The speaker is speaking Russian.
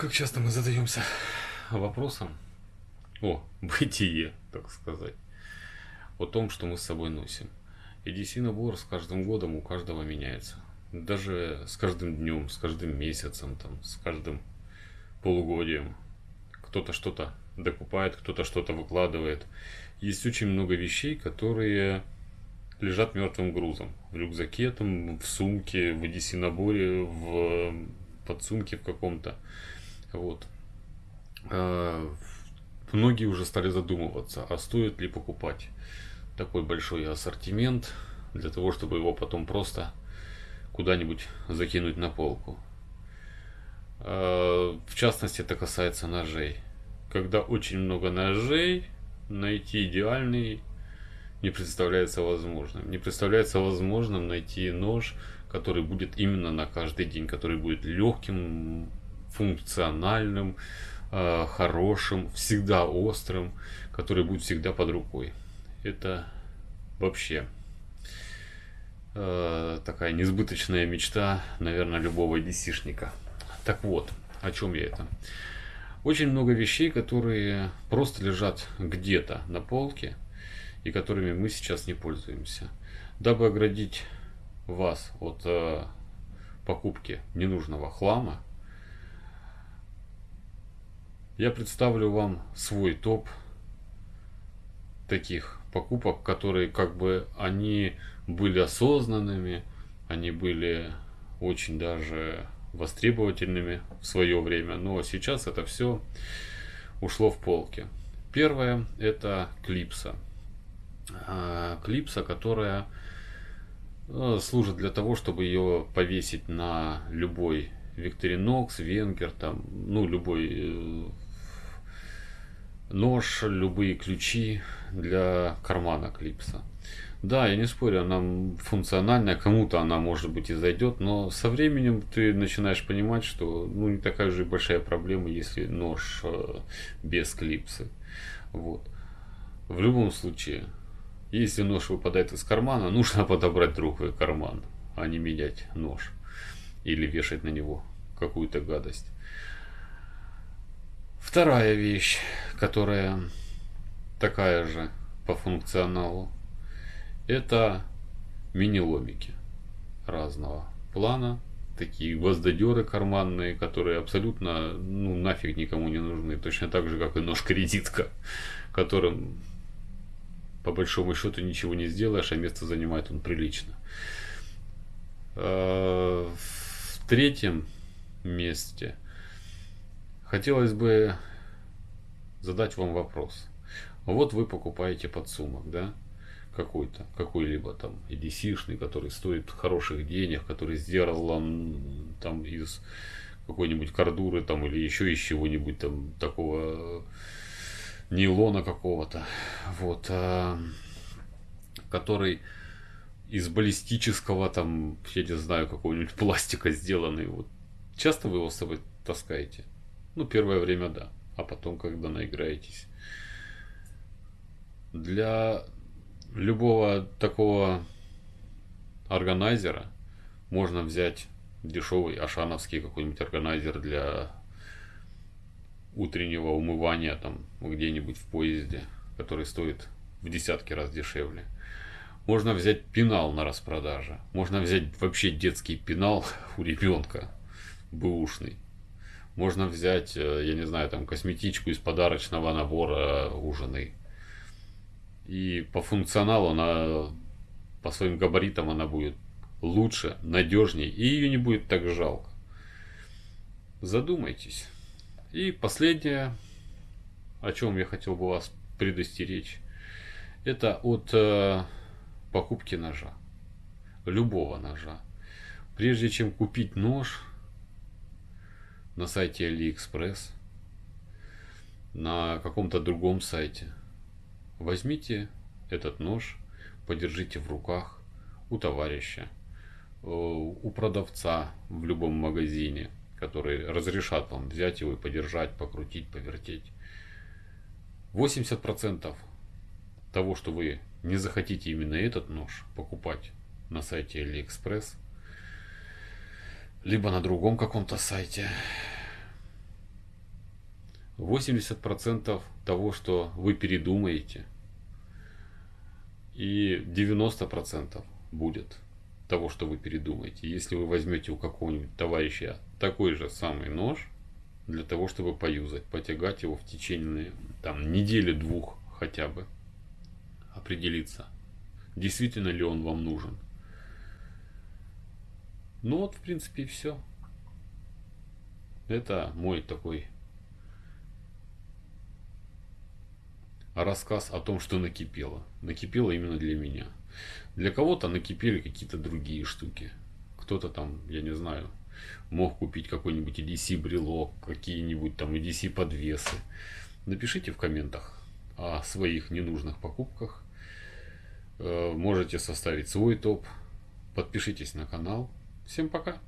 Как часто мы задаемся вопросом о бытие, так сказать, о том, что мы с собой носим. И DC-набор с каждым годом у каждого меняется. Даже с каждым днем, с каждым месяцем, там, с каждым полугодием. Кто-то что-то докупает, кто-то что-то выкладывает. Есть очень много вещей, которые лежат мертвым грузом. В рюкзаке, там, в сумке, в DC-наборе, в подсумке в каком-то. Вот. А, многие уже стали задумываться, а стоит ли покупать такой большой ассортимент для того, чтобы его потом просто куда-нибудь закинуть на полку. А, в частности, это касается ножей. Когда очень много ножей, найти идеальный не представляется возможным. Не представляется возможным найти нож, который будет именно на каждый день, который будет легким, функциональным, э, хорошим, всегда острым, который будет всегда под рукой. Это вообще э, такая несбыточная мечта, наверное, любого десишника. Так вот, о чем я это? Очень много вещей, которые просто лежат где-то на полке и которыми мы сейчас не пользуемся. Дабы оградить вас от э, покупки ненужного хлама, я представлю вам свой топ таких покупок, которые как бы они были осознанными, они были очень даже востребовательными в свое время, но сейчас это все ушло в полки. Первое это клипса. А, клипса, которая э, служит для того, чтобы ее повесить на любой Викторинокс, Венгер, там, ну, любой э, нож, любые ключи для кармана клипса. Да, я не спорю, она функциональная, кому-то она может быть и зайдет, но со временем ты начинаешь понимать, что ну, не такая же большая проблема, если нож э, без клипсы. Вот. В любом случае, если нож выпадает из кармана, нужно подобрать другой карман, а не менять нож или вешать на него какую-то гадость. Вторая вещь, которая такая же по функционалу, это мини-ломики разного плана. Такие гвоздодеры карманные, которые абсолютно ну, нафиг никому не нужны. Точно так же, как и нож-кредитка, которым по большому счету ничего не сделаешь, а место занимает он прилично. Третьем месте хотелось бы задать вам вопрос. Вот вы покупаете подсумок, да? Какой-то, какой-либо там EDC-шный, который стоит хороших денег, который сделан там из какой-нибудь кордуры там или еще из чего-нибудь там такого нейлона какого-то, вот, а, который из баллистического там, я не знаю, какого-нибудь пластика сделанный. Вот. Часто вы его с собой таскаете? Ну, первое время да, а потом, когда наиграетесь. Для любого такого органайзера можно взять дешевый ашановский какой-нибудь органайзер для утреннего умывания там где-нибудь в поезде, который стоит в десятки раз дешевле. Можно взять пенал на распродаже. Можно взять вообще детский пенал у ребенка, бэушный. Можно взять, э, я не знаю, там косметичку из подарочного набора у жены. И по функционалу она, по своим габаритам она будет лучше, надежнее, и ее не будет так жалко. Задумайтесь. И последнее, о чем я хотел бы вас предостеречь, это от э, покупки ножа. Любого ножа. Прежде чем купить нож на сайте AliExpress, на каком-то другом сайте, возьмите этот нож, подержите в руках у товарища, э, у продавца в любом магазине – которые разрешат вам взять его и подержать, покрутить, повертеть. 80% того, что вы не захотите именно этот нож покупать на сайте AliExpress, либо на другом каком-то сайте, 80% того, что вы передумаете, и 90% будет того, что вы передумаете. Если вы возьмете у какого-нибудь товарища такой же самый нож, для того, чтобы поюзать, потягать его в течение там, недели-двух хотя бы, определиться, действительно ли он вам нужен. Ну вот, в принципе, и все. Это мой такой рассказ о том, что накипело. Накипело именно для меня. Для кого-то накипели какие-то другие штуки. Кто-то там, я не знаю, мог купить какой-нибудь EDC брелок, какие-нибудь там EDC подвесы. Напишите в комментах о своих ненужных покупках. Э, можете составить свой топ. Подпишитесь на канал. Всем пока!